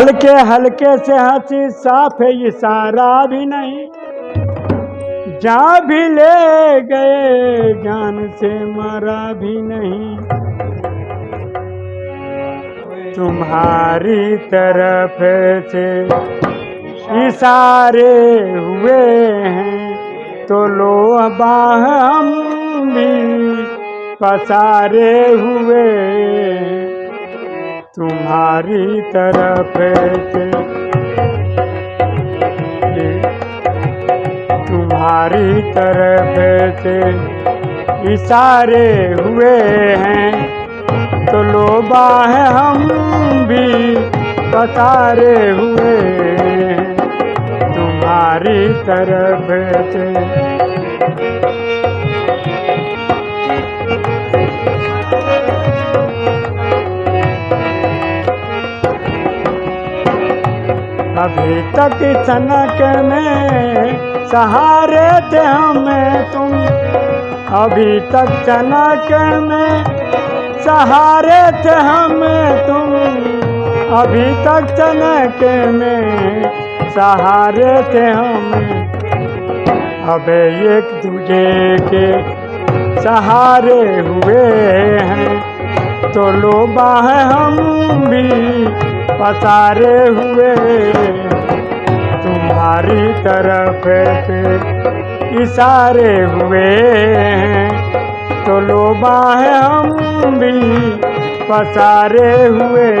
हल्के हल्के से हँसी साफ़ है इशारा भी नहीं। जा भी ले गए, जान से मरा भी नहीं। तुम्हारी तरफ़ से इशारे हुए हैं तो लो बाह हम भी पसारे हुए हैं। तुम्हारी तरफ़ से तुम्हारी तरफ़ से इशारे हुए हैं। तो लोबा है हम भी पसारे हुए हैं। तुम्हारी तरफ़ से अभी तक सनक में, सहारे थे हमें तुम। अभी तक सनक में, सहारे थे हमें तुम। अभी तक सनक में, सहारे थे हमें। अब एक दूजे के सहारे हुए हैं तो लोबा है हम भी। पसारे हुए। तुम्हारी तरफ़ से इशारे हुए। तो लोबा है हम भी पसारे हुए।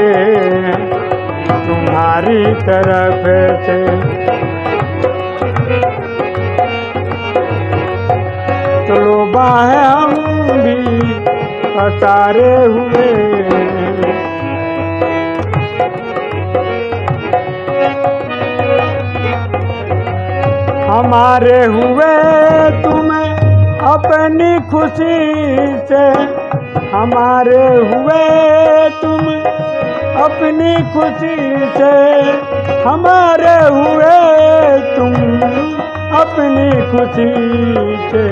तुम्हारी तरफ़ से तो लोबा है हम भी पसारे हुए। हमारे हुए तुम्हें अपनी खुशी से। हमारे हुए तुम अपनी खुशी से। हमारे हुए तुम अपनी खुशी से।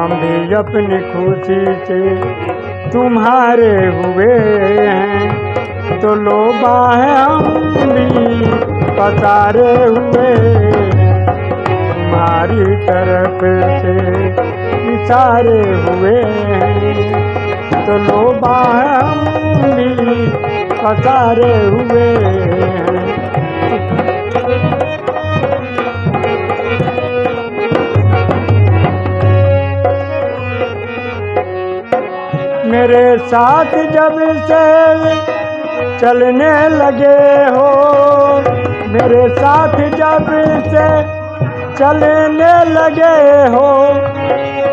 हम भी अपनी खुशी से तुम्हारे हुए हैं। तो लोबा है हम भी पसारे हुए। तुम्हारी तरफ़ से इशारे हुए हैं। तो हम भी पसारे हुए हैं। मेरे साथ जब से चलने लगे हो, मेरे साथ जब से चलने लगे हो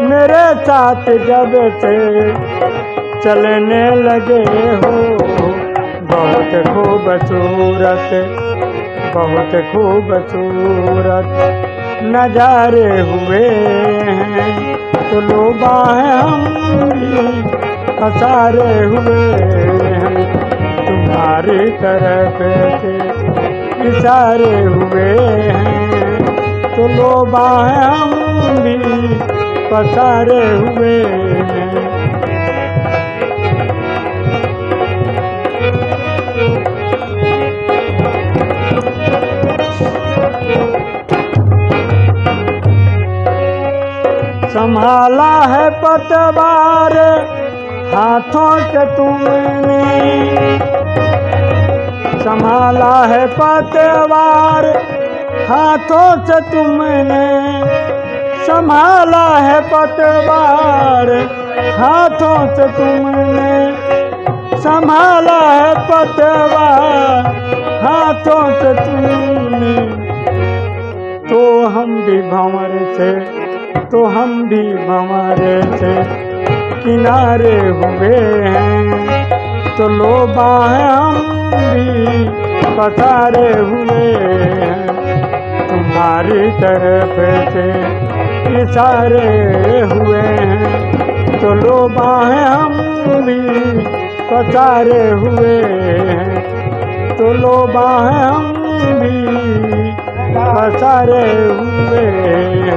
मेरे साथ जब से चलने लगे हो। बहुत खूबसूरत बहुत खूबसूरत नजारे हुए हैं। तो लोबा है हम भी पसारे हुए हैं। तुम्हारी तरफ़ से इशारे हुए तो लोबा है हम भी पसारे हुए संभाला है पतवार हाथों से तुमने संभाला है पतवार हाथों से तुमने संभाला है पतवार। हाथों से तुमने संभाला है पतवार। हाथों से तुमने। तो हम भी भंवर से तो हम भी भंवर से किनारे हुए हैं तो लोबा है हम भी, पसारे हुए हैं। तुम्हारी तरफ़ से इशारे हुए हैं। तो लोबा बाहें हम भी पसारे हुए हैं। तो लोबा बाहें हम भी पसारे हुए हैं।